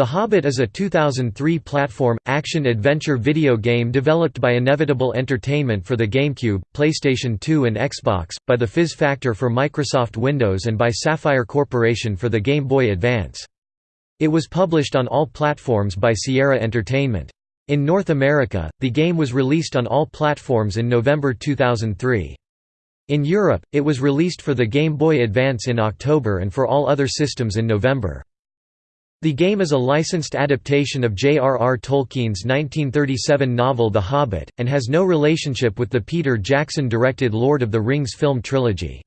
The Hobbit is a 2003 platform, action-adventure video game developed by Inevitable Entertainment for the GameCube, PlayStation 2 and Xbox, by the Fizz Factor for Microsoft Windows and by Sapphire Corporation for the Game Boy Advance. It was published on all platforms by Sierra Entertainment. In North America, the game was released on all platforms in November 2003. In Europe, it was released for the Game Boy Advance in October and for all other systems in November. The game is a licensed adaptation of J.R.R. Tolkien's 1937 novel The Hobbit, and has no relationship with the Peter Jackson-directed Lord of the Rings film trilogy.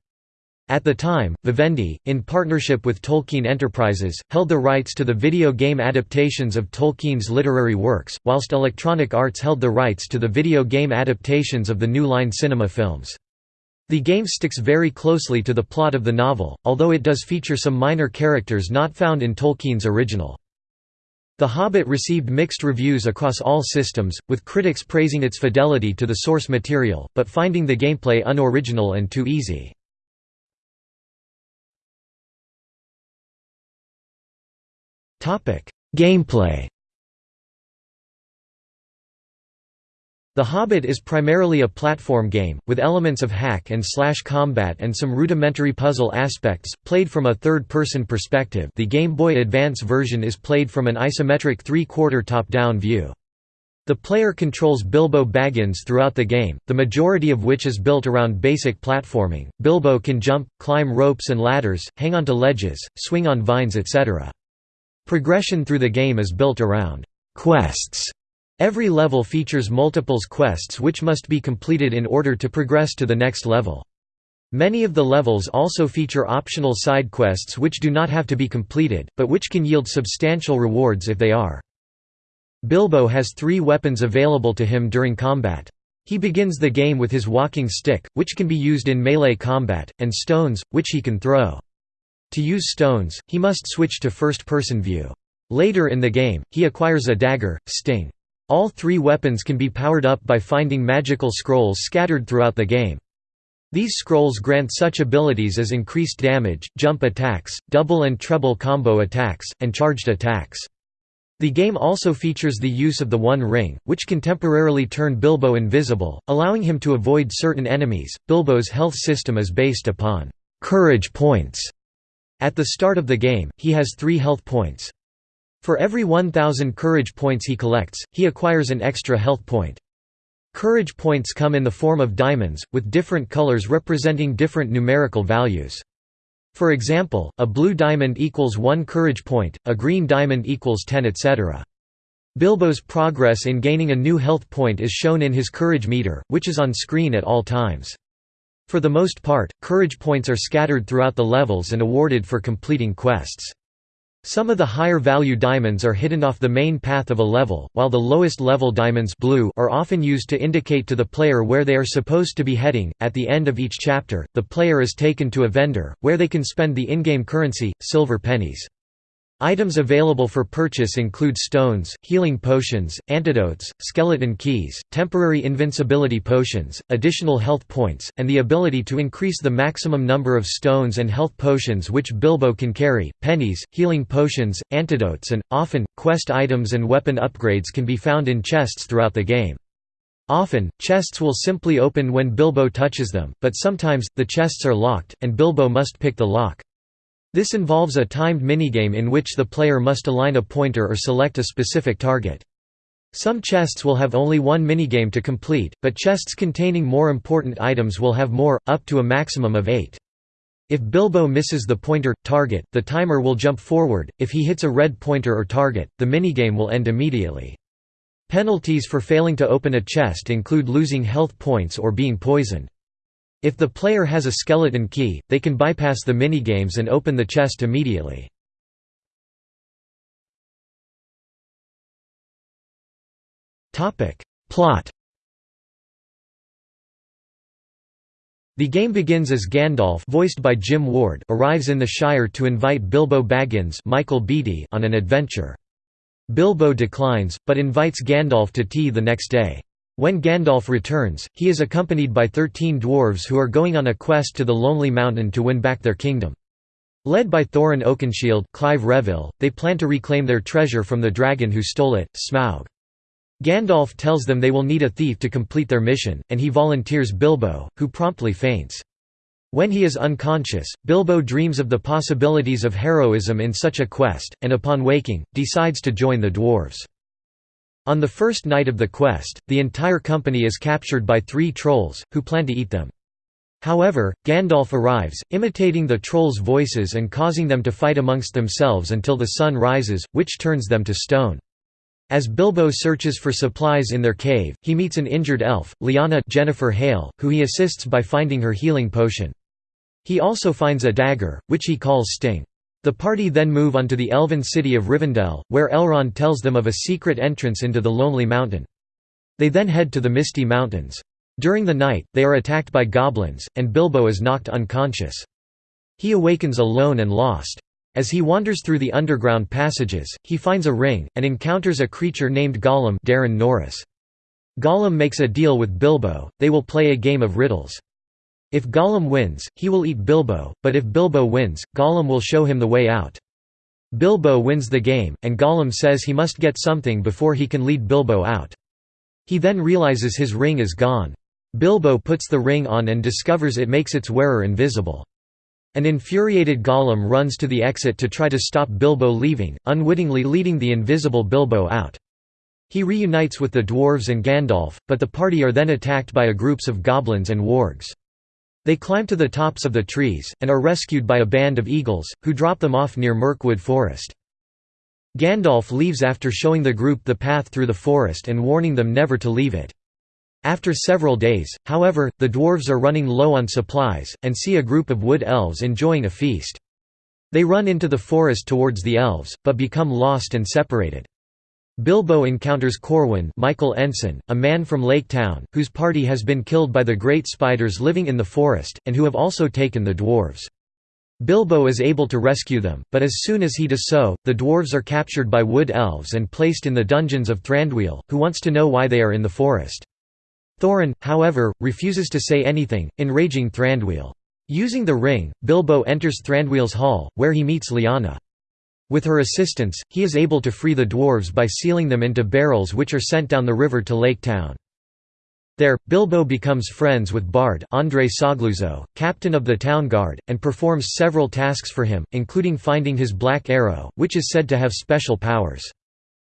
At the time, Vivendi, in partnership with Tolkien Enterprises, held the rights to the video game adaptations of Tolkien's literary works, whilst Electronic Arts held the rights to the video game adaptations of the New Line Cinema films. The game sticks very closely to the plot of the novel, although it does feature some minor characters not found in Tolkien's original. The Hobbit received mixed reviews across all systems, with critics praising its fidelity to the source material, but finding the gameplay unoriginal and too easy. Gameplay The Hobbit is primarily a platform game, with elements of hack and slash combat and some rudimentary puzzle aspects, played from a third-person perspective the Game Boy Advance version is played from an isometric three-quarter top-down view. The player controls Bilbo Baggins throughout the game, the majority of which is built around basic platforming. Bilbo can jump, climb ropes and ladders, hang onto ledges, swing on vines etc. Progression through the game is built around quests Every level features multiples quests which must be completed in order to progress to the next level. Many of the levels also feature optional side quests which do not have to be completed, but which can yield substantial rewards if they are. Bilbo has three weapons available to him during combat. He begins the game with his walking stick, which can be used in melee combat, and stones, which he can throw. To use stones, he must switch to first-person view. Later in the game, he acquires a dagger, Sting. All three weapons can be powered up by finding magical scrolls scattered throughout the game. These scrolls grant such abilities as increased damage, jump attacks, double and treble combo attacks, and charged attacks. The game also features the use of the One Ring, which can temporarily turn Bilbo invisible, allowing him to avoid certain enemies. Bilbo's health system is based upon courage points. At the start of the game, he has three health points. For every 1,000 courage points he collects, he acquires an extra health point. Courage points come in the form of diamonds, with different colors representing different numerical values. For example, a blue diamond equals 1 courage point, a green diamond equals 10 etc. Bilbo's progress in gaining a new health point is shown in his courage meter, which is on screen at all times. For the most part, courage points are scattered throughout the levels and awarded for completing quests. Some of the higher value diamonds are hidden off the main path of a level, while the lowest level diamonds blue are often used to indicate to the player where they are supposed to be heading. At the end of each chapter, the player is taken to a vendor, where they can spend the in-game currency, silver pennies. Items available for purchase include stones, healing potions, antidotes, skeleton keys, temporary invincibility potions, additional health points, and the ability to increase the maximum number of stones and health potions which Bilbo can carry. Pennies, healing potions, antidotes, and, often, quest items and weapon upgrades can be found in chests throughout the game. Often, chests will simply open when Bilbo touches them, but sometimes, the chests are locked, and Bilbo must pick the lock. This involves a timed minigame in which the player must align a pointer or select a specific target. Some chests will have only one minigame to complete, but chests containing more important items will have more, up to a maximum of eight. If Bilbo misses the pointer target, the timer will jump forward. If he hits a red pointer or target, the minigame will end immediately. Penalties for failing to open a chest include losing health points or being poisoned. If the player has a skeleton key, they can bypass the minigames and open the chest immediately. Plot The game begins as Gandalf voiced by Jim Ward arrives in the Shire to invite Bilbo Baggins Michael Beattie on an adventure. Bilbo declines, but invites Gandalf to tea the next day. When Gandalf returns, he is accompanied by thirteen dwarves who are going on a quest to the Lonely Mountain to win back their kingdom. Led by Thorin Oakenshield Clive Revill, they plan to reclaim their treasure from the dragon who stole it, Smaug. Gandalf tells them they will need a thief to complete their mission, and he volunteers Bilbo, who promptly faints. When he is unconscious, Bilbo dreams of the possibilities of heroism in such a quest, and upon waking, decides to join the dwarves. On the first night of the quest, the entire company is captured by three trolls, who plan to eat them. However, Gandalf arrives, imitating the trolls' voices and causing them to fight amongst themselves until the sun rises, which turns them to stone. As Bilbo searches for supplies in their cave, he meets an injured elf, Lyanna Jennifer Hale, who he assists by finding her healing potion. He also finds a dagger, which he calls Sting. The party then move on to the elven city of Rivendell, where Elrond tells them of a secret entrance into the Lonely Mountain. They then head to the Misty Mountains. During the night, they are attacked by goblins, and Bilbo is knocked unconscious. He awakens alone and lost. As he wanders through the underground passages, he finds a ring, and encounters a creature named Gollum Daran Norris. Gollum makes a deal with Bilbo, they will play a game of riddles. If Gollum wins, he will eat Bilbo, but if Bilbo wins, Gollum will show him the way out. Bilbo wins the game, and Gollum says he must get something before he can lead Bilbo out. He then realizes his ring is gone. Bilbo puts the ring on and discovers it makes its wearer invisible. An infuriated Gollum runs to the exit to try to stop Bilbo leaving, unwittingly leading the invisible Bilbo out. He reunites with the dwarves and Gandalf, but the party are then attacked by a groups of goblins and wargs. They climb to the tops of the trees, and are rescued by a band of eagles, who drop them off near Mirkwood Forest. Gandalf leaves after showing the group the path through the forest and warning them never to leave it. After several days, however, the dwarves are running low on supplies, and see a group of wood elves enjoying a feast. They run into the forest towards the elves, but become lost and separated. Bilbo encounters Corwin Michael Ensign, a man from Lake Town, whose party has been killed by the great spiders living in the forest, and who have also taken the dwarves. Bilbo is able to rescue them, but as soon as he does so, the dwarves are captured by wood elves and placed in the dungeons of Thranduil, who wants to know why they are in the forest. Thorin, however, refuses to say anything, enraging Thranduil. Using the ring, Bilbo enters Thranduil's hall, where he meets Lyanna. With her assistance, he is able to free the dwarves by sealing them into barrels which are sent down the river to Lake Town. There, Bilbo becomes friends with Bard André Sogliuzzo, captain of the town guard, and performs several tasks for him, including finding his black arrow, which is said to have special powers.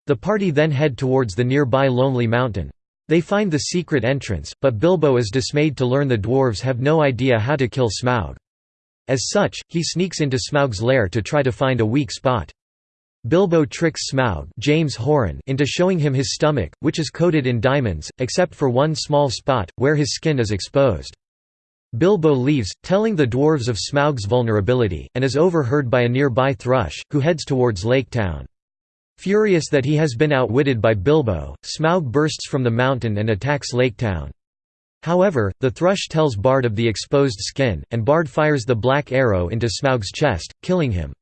The party then head towards the nearby Lonely Mountain. They find the secret entrance, but Bilbo is dismayed to learn the dwarves have no idea how to kill Smaug. As such, he sneaks into Smaug's lair to try to find a weak spot. Bilbo tricks Smaug James Horan into showing him his stomach, which is coated in diamonds, except for one small spot, where his skin is exposed. Bilbo leaves, telling the dwarves of Smaug's vulnerability, and is overheard by a nearby thrush, who heads towards Lake Town. Furious that he has been outwitted by Bilbo, Smaug bursts from the mountain and attacks Lake Town. However, the thrush tells Bard of the exposed skin, and Bard fires the black arrow into Smaug's chest, killing him.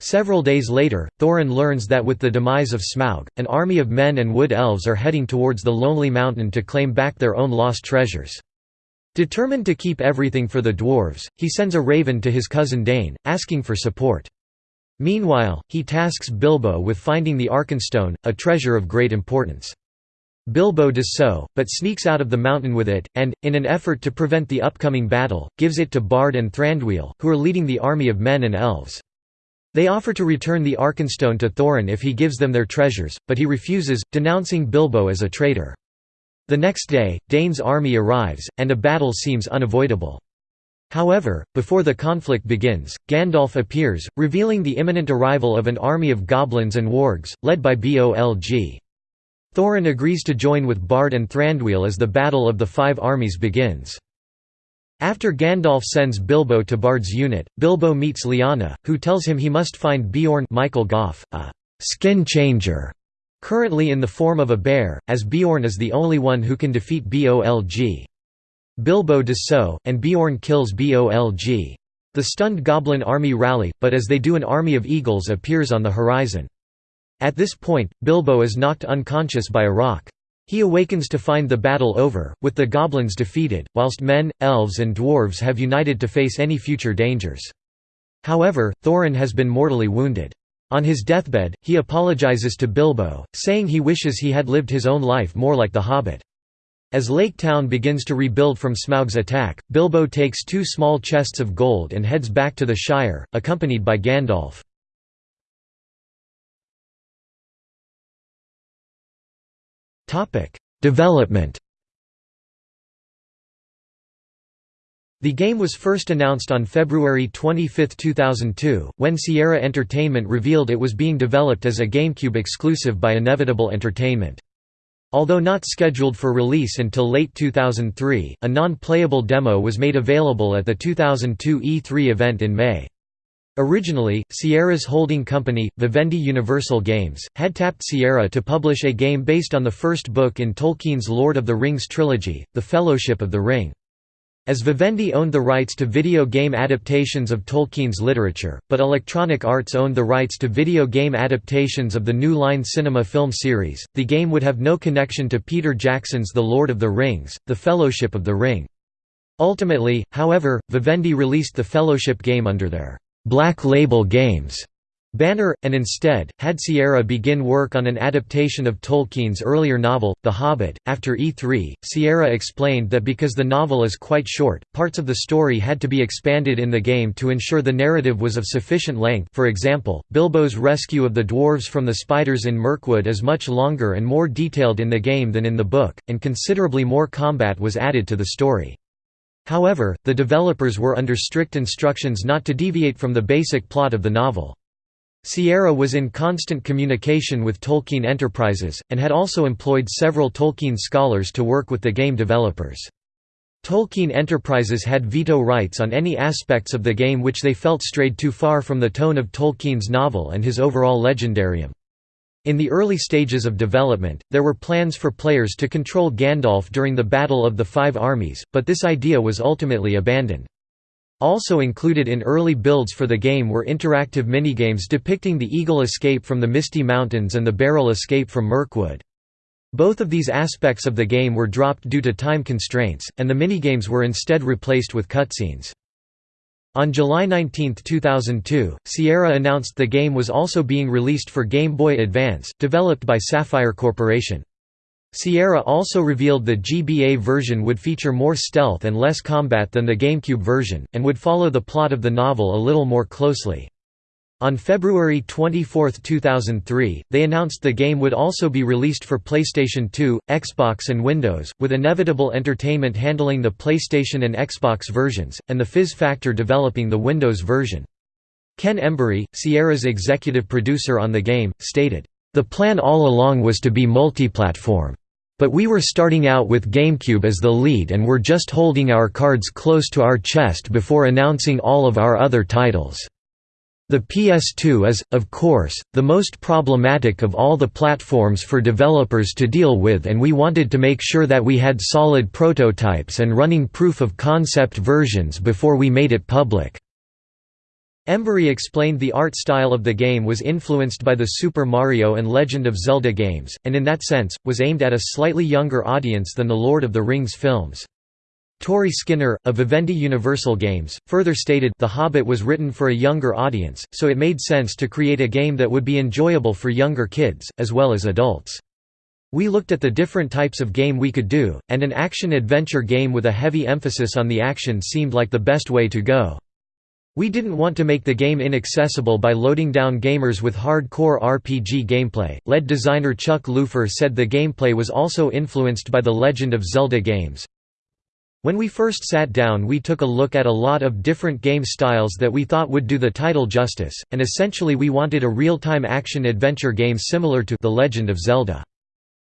Several days later, Thorin learns that with the demise of Smaug, an army of men and wood elves are heading towards the Lonely Mountain to claim back their own lost treasures. Determined to keep everything for the dwarves, he sends a raven to his cousin Dain, asking for support. Meanwhile, he tasks Bilbo with finding the Arkenstone, a treasure of great importance. Bilbo does so, but sneaks out of the mountain with it, and, in an effort to prevent the upcoming battle, gives it to Bard and Thranduil, who are leading the army of men and elves. They offer to return the Arkenstone to Thorin if he gives them their treasures, but he refuses, denouncing Bilbo as a traitor. The next day, Dain's army arrives, and a battle seems unavoidable. However, before the conflict begins, Gandalf appears, revealing the imminent arrival of an army of goblins and wargs, led by Bolg. Thorin agrees to join with Bard and Thranduil as the Battle of the Five Armies begins. After Gandalf sends Bilbo to Bard's unit, Bilbo meets Lyanna, who tells him he must find Beorn Michael Gough, a «skin changer», currently in the form of a bear, as Beorn is the only one who can defeat Bolg. Bilbo does so, and Beorn kills Bolg. The stunned goblin army rally, but as they do an army of eagles appears on the horizon. At this point, Bilbo is knocked unconscious by a rock. He awakens to find the battle over, with the goblins defeated, whilst men, elves and dwarves have united to face any future dangers. However, Thorin has been mortally wounded. On his deathbed, he apologizes to Bilbo, saying he wishes he had lived his own life more like the Hobbit. As Lake Town begins to rebuild from Smaug's attack, Bilbo takes two small chests of gold and heads back to the Shire, accompanied by Gandalf. Development The game was first announced on February 25, 2002, when Sierra Entertainment revealed it was being developed as a GameCube exclusive by Inevitable Entertainment. Although not scheduled for release until late 2003, a non-playable demo was made available at the 2002 E3 event in May. Originally, Sierra's holding company, Vivendi Universal Games, had tapped Sierra to publish a game based on the first book in Tolkien's Lord of the Rings trilogy, The Fellowship of the Ring. As Vivendi owned the rights to video game adaptations of Tolkien's literature, but Electronic Arts owned the rights to video game adaptations of the New Line Cinema film series, the game would have no connection to Peter Jackson's The Lord of the Rings, The Fellowship of the Ring. Ultimately, however, Vivendi released the Fellowship game under their Black Label Games banner, and instead, had Sierra begin work on an adaptation of Tolkien's earlier novel, The Hobbit. After E3, Sierra explained that because the novel is quite short, parts of the story had to be expanded in the game to ensure the narrative was of sufficient length for example, Bilbo's rescue of the dwarves from the spiders in Mirkwood is much longer and more detailed in the game than in the book, and considerably more combat was added to the story. However, the developers were under strict instructions not to deviate from the basic plot of the novel. Sierra was in constant communication with Tolkien Enterprises, and had also employed several Tolkien scholars to work with the game developers. Tolkien Enterprises had veto rights on any aspects of the game which they felt strayed too far from the tone of Tolkien's novel and his overall legendarium. In the early stages of development, there were plans for players to control Gandalf during the Battle of the Five Armies, but this idea was ultimately abandoned. Also included in early builds for the game were interactive minigames depicting the Eagle escape from the Misty Mountains and the Barrel escape from Mirkwood. Both of these aspects of the game were dropped due to time constraints, and the minigames were instead replaced with cutscenes. On July 19, 2002, Sierra announced the game was also being released for Game Boy Advance, developed by Sapphire Corporation. Sierra also revealed the GBA version would feature more stealth and less combat than the GameCube version, and would follow the plot of the novel a little more closely. On February 24, 2003, they announced the game would also be released for PlayStation 2, Xbox and Windows, with Inevitable Entertainment handling the PlayStation and Xbox versions, and the Fizz Factor developing the Windows version. Ken Embury, Sierra's executive producer on the game, stated, the plan all along was to be multi-platform. But we were starting out with GameCube as the lead and were just holding our cards close to our chest before announcing all of our other titles. The PS2 is, of course, the most problematic of all the platforms for developers to deal with and we wanted to make sure that we had solid prototypes and running proof of concept versions before we made it public. Embury explained the art style of the game was influenced by the Super Mario and Legend of Zelda games, and in that sense, was aimed at a slightly younger audience than the Lord of the Rings films. Tori Skinner, of Vivendi Universal Games, further stated The Hobbit was written for a younger audience, so it made sense to create a game that would be enjoyable for younger kids, as well as adults. We looked at the different types of game we could do, and an action-adventure game with a heavy emphasis on the action seemed like the best way to go. We didn't want to make the game inaccessible by loading down gamers with hardcore RPG gameplay. Lead designer Chuck Leufer said the gameplay was also influenced by the Legend of Zelda games. When we first sat down we took a look at a lot of different game styles that we thought would do the title justice, and essentially we wanted a real-time action-adventure game similar to The Legend of Zelda.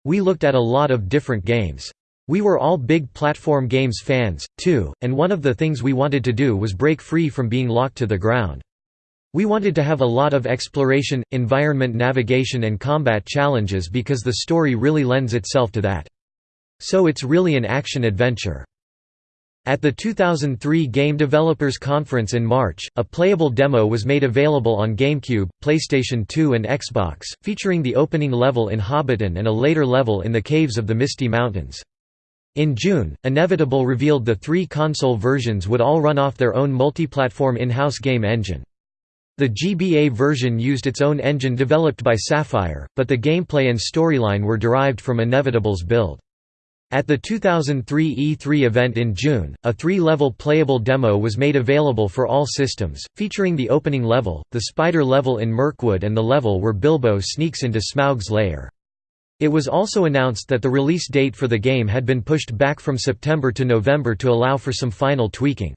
We looked at a lot of different games. We were all big platform games fans, too, and one of the things we wanted to do was break free from being locked to the ground. We wanted to have a lot of exploration, environment navigation and combat challenges because the story really lends itself to that. So it's really an action-adventure. At the 2003 Game Developers Conference in March, a playable demo was made available on GameCube, PlayStation 2 and Xbox, featuring the opening level in Hobbiton and a later level in the Caves of the Misty Mountains. In June, Inevitable revealed the three console versions would all run off their own multi-platform in-house game engine. The GBA version used its own engine developed by Sapphire, but the gameplay and storyline were derived from Inevitable's build. At the 2003 E3 event in June, a three-level playable demo was made available for all systems, featuring the opening level, the spider level in Mirkwood and the level where Bilbo sneaks into Smaug's lair. It was also announced that the release date for the game had been pushed back from September to November to allow for some final tweaking.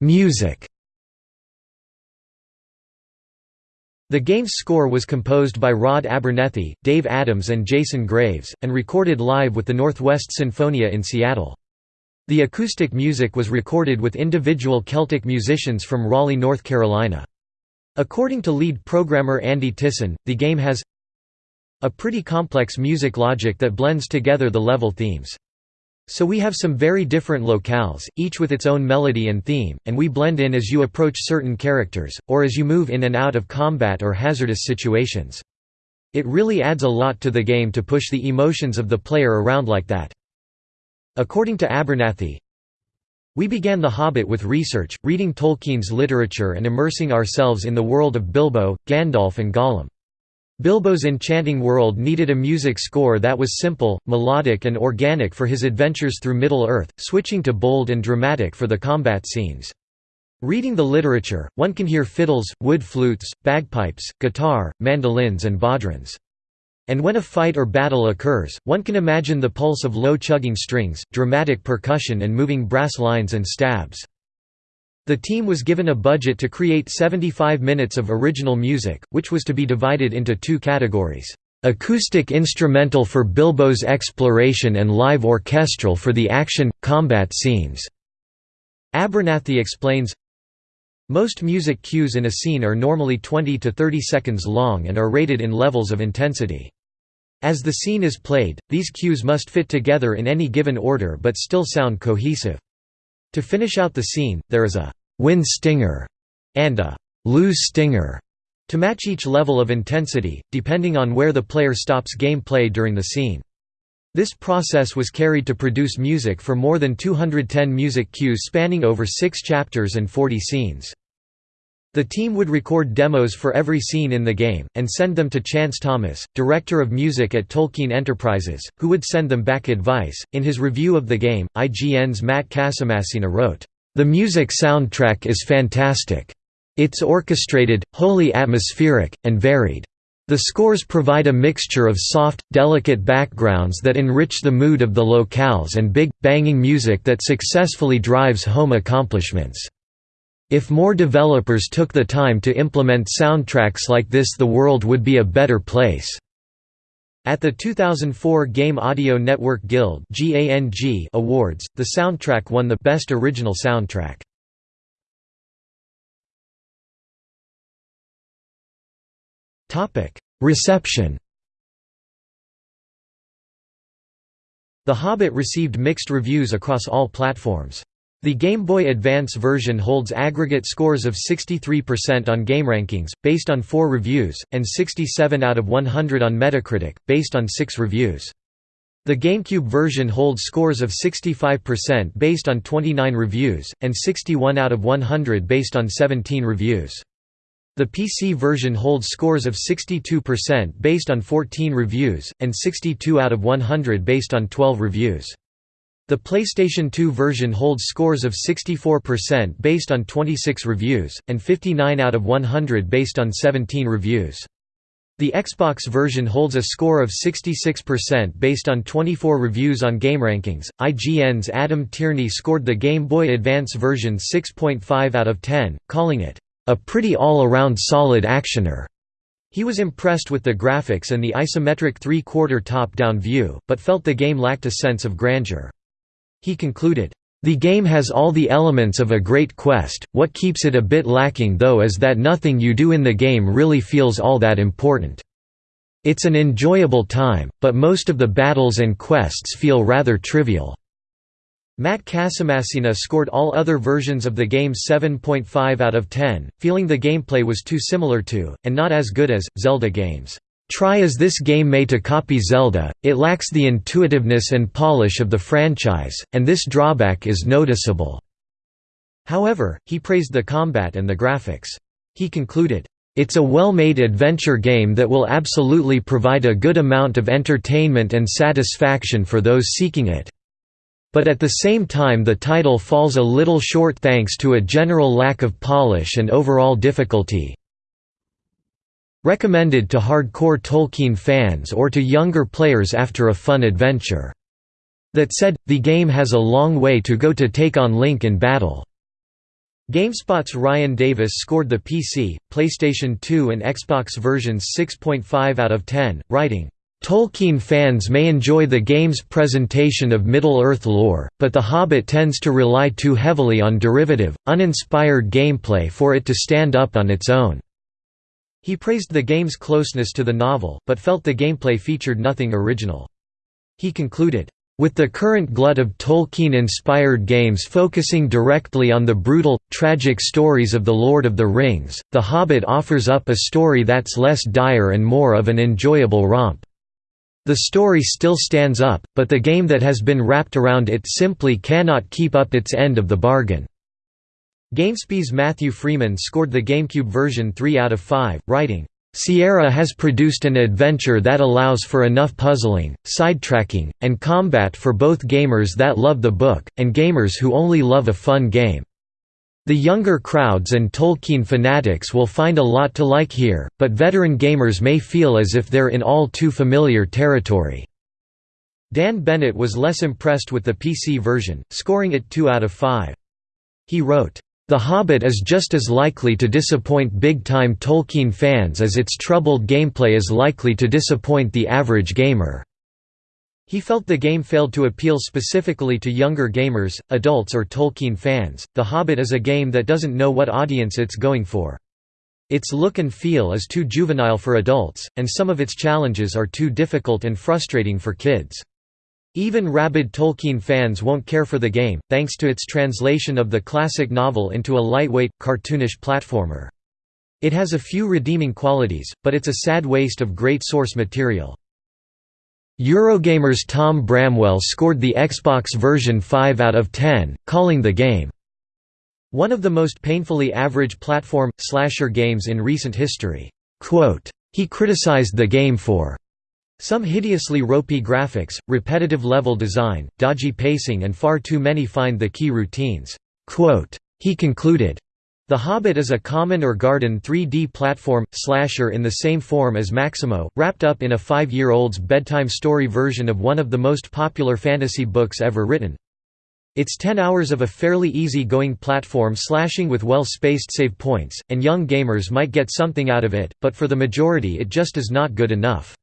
Music The game's score was composed by Rod Abernethy, Dave Adams and Jason Graves, and recorded live with the Northwest Sinfonia in Seattle. The acoustic music was recorded with individual Celtic musicians from Raleigh, North Carolina. According to lead programmer Andy Tisson, the game has a pretty complex music logic that blends together the level themes. So we have some very different locales, each with its own melody and theme, and we blend in as you approach certain characters, or as you move in and out of combat or hazardous situations. It really adds a lot to the game to push the emotions of the player around like that. According to Abernethy, we began The Hobbit with research, reading Tolkien's literature and immersing ourselves in the world of Bilbo, Gandalf and Gollum. Bilbo's enchanting world needed a music score that was simple, melodic and organic for his adventures through Middle-earth, switching to bold and dramatic for the combat scenes. Reading the literature, one can hear fiddles, wood flutes, bagpipes, guitar, mandolins and bodhrans. And when a fight or battle occurs, one can imagine the pulse of low chugging strings, dramatic percussion and moving brass lines and stabs. The team was given a budget to create 75 minutes of original music, which was to be divided into two categories. Acoustic instrumental for Bilbo's exploration and live orchestral for the action, combat scenes. Abernethy explains, Most music cues in a scene are normally 20 to 30 seconds long and are rated in levels of intensity. As the scene is played, these cues must fit together in any given order but still sound cohesive. To finish out the scene, there is a «win stinger» and a «lose stinger» to match each level of intensity, depending on where the player stops gameplay during the scene. This process was carried to produce music for more than 210 music cues spanning over six chapters and 40 scenes. The team would record demos for every scene in the game, and send them to Chance Thomas, director of music at Tolkien Enterprises, who would send them back advice. In his review of the game, IGN's Matt Casamassina wrote, The music soundtrack is fantastic. It's orchestrated, wholly atmospheric, and varied. The scores provide a mixture of soft, delicate backgrounds that enrich the mood of the locales and big, banging music that successfully drives home accomplishments. If more developers took the time to implement soundtracks like this the world would be a better place." At the 2004 Game Audio Network Guild Awards, the soundtrack won the Best Original Soundtrack. Reception The Hobbit received mixed reviews across all platforms. The Game Boy Advance version holds aggregate scores of 63% on GameRankings, based on 4 reviews, and 67 out of 100 on Metacritic, based on 6 reviews. The GameCube version holds scores of 65% based on 29 reviews, and 61 out of 100 based on 17 reviews. The PC version holds scores of 62% based on 14 reviews, and 62 out of 100 based on 12 reviews. The PlayStation 2 version holds scores of 64% based on 26 reviews, and 59 out of 100 based on 17 reviews. The Xbox version holds a score of 66% based on 24 reviews on GameRankings. IGN's Adam Tierney scored the Game Boy Advance version 6.5 out of 10, calling it, a pretty all-around solid actioner. He was impressed with the graphics and the isometric three-quarter top-down view, but felt the game lacked a sense of grandeur. He concluded, "...the game has all the elements of a great quest, what keeps it a bit lacking though is that nothing you do in the game really feels all that important. It's an enjoyable time, but most of the battles and quests feel rather trivial." Matt Casamassina scored all other versions of the game 7.5 out of 10, feeling the gameplay was too similar to, and not as good as, Zelda games. Try as this game may to copy Zelda, it lacks the intuitiveness and polish of the franchise, and this drawback is noticeable." However, he praised the combat and the graphics. He concluded, "...it's a well-made adventure game that will absolutely provide a good amount of entertainment and satisfaction for those seeking it." But at the same time the title falls a little short thanks to a general lack of polish and overall difficulty. Recommended to hardcore Tolkien fans or to younger players after a fun adventure. That said, the game has a long way to go to take on Link in battle. GameSpot's Ryan Davis scored the PC, PlayStation 2 and Xbox versions 6.5 out of 10, writing, Tolkien fans may enjoy the game's presentation of Middle-earth lore, but The Hobbit tends to rely too heavily on derivative, uninspired gameplay for it to stand up on its own. He praised the game's closeness to the novel, but felt the gameplay featured nothing original. He concluded, with the current glut of Tolkien-inspired games focusing directly on the brutal, tragic stories of The Lord of the Rings, The Hobbit offers up a story that's less dire and more of an enjoyable romp. The story still stands up, but the game that has been wrapped around it simply cannot keep up its end of the bargain. GameSpy's Matthew Freeman scored the GameCube version 3 out of 5, writing, Sierra has produced an adventure that allows for enough puzzling, sidetracking, and combat for both gamers that love the book, and gamers who only love a fun game. The younger crowds and Tolkien fanatics will find a lot to like here, but veteran gamers may feel as if they're in all too familiar territory. Dan Bennett was less impressed with the PC version, scoring it 2 out of 5. He wrote, "...The Hobbit is just as likely to disappoint big-time Tolkien fans as its troubled gameplay is likely to disappoint the average gamer." He felt the game failed to appeal specifically to younger gamers, adults or Tolkien fans. The Hobbit is a game that doesn't know what audience it's going for. Its look and feel is too juvenile for adults, and some of its challenges are too difficult and frustrating for kids. Even rabid Tolkien fans won't care for the game, thanks to its translation of the classic novel into a lightweight, cartoonish platformer. It has a few redeeming qualities, but it's a sad waste of great source material. Eurogamer's Tom Bramwell scored the Xbox version 5 out of 10, calling the game, "...one of the most painfully average platform, slasher games in recent history." Quote, he criticized the game for some hideously ropey graphics, repetitive level design, dodgy pacing and far too many find the key routines. He concluded, the Hobbit is a common or garden 3D platform, slasher in the same form as Maximo, wrapped up in a five-year-old's bedtime story version of one of the most popular fantasy books ever written. It's 10 hours of a fairly easy-going platform slashing with well-spaced save points, and young gamers might get something out of it, but for the majority it just is not good enough.